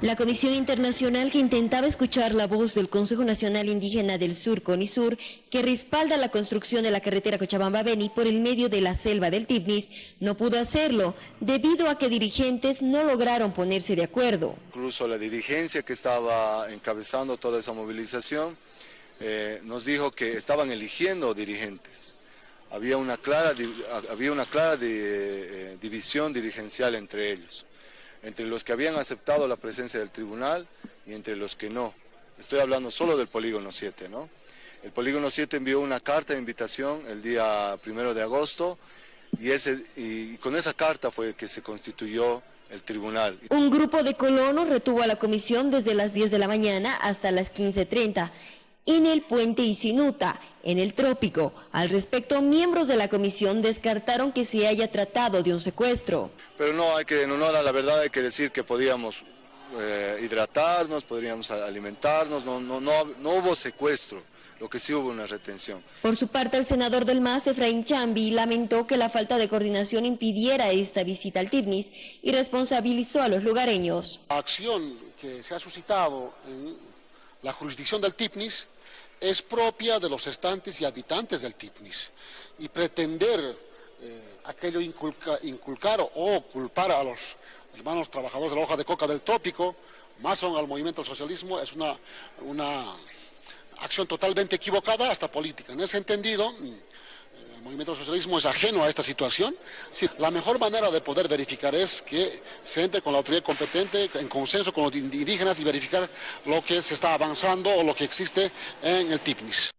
La Comisión Internacional que intentaba escuchar la voz del Consejo Nacional Indígena del Sur, CONISUR, que respalda la construcción de la carretera Cochabamba-Beni por el medio de la selva del Tibnis, no pudo hacerlo debido a que dirigentes no lograron ponerse de acuerdo. Incluso la dirigencia que estaba encabezando toda esa movilización eh, nos dijo que estaban eligiendo dirigentes. Había una clara, había una clara eh, división dirigencial entre ellos entre los que habían aceptado la presencia del tribunal y entre los que no. Estoy hablando solo del polígono 7, ¿no? El polígono 7 envió una carta de invitación el día primero de agosto y, ese, y con esa carta fue que se constituyó el tribunal. Un grupo de colonos retuvo a la comisión desde las 10 de la mañana hasta las 15.30 en el puente Isinuta, en el trópico. Al respecto, miembros de la comisión descartaron que se haya tratado de un secuestro. Pero no, hay que, en honor a la verdad hay que decir que podíamos eh, hidratarnos, podríamos alimentarnos, no, no, no, no hubo secuestro lo que sí hubo una retención. Por su parte, el senador del MAS, Efraín Chambi, lamentó que la falta de coordinación impidiera esta visita al TIPNIS y responsabilizó a los lugareños. La acción que se ha suscitado en la jurisdicción del TIPNIS es propia de los estantes y habitantes del Tipnis y pretender eh, aquello inculcar o culpar a los hermanos trabajadores de la hoja de coca del trópico, más aún al movimiento del socialismo, es una, una acción totalmente equivocada hasta política. En ese entendido, el movimiento socialismo es ajeno a esta situación. la mejor manera de poder verificar es que se entre con la autoridad competente, en consenso con los indígenas y verificar lo que se está avanzando o lo que existe en el TIPNIS.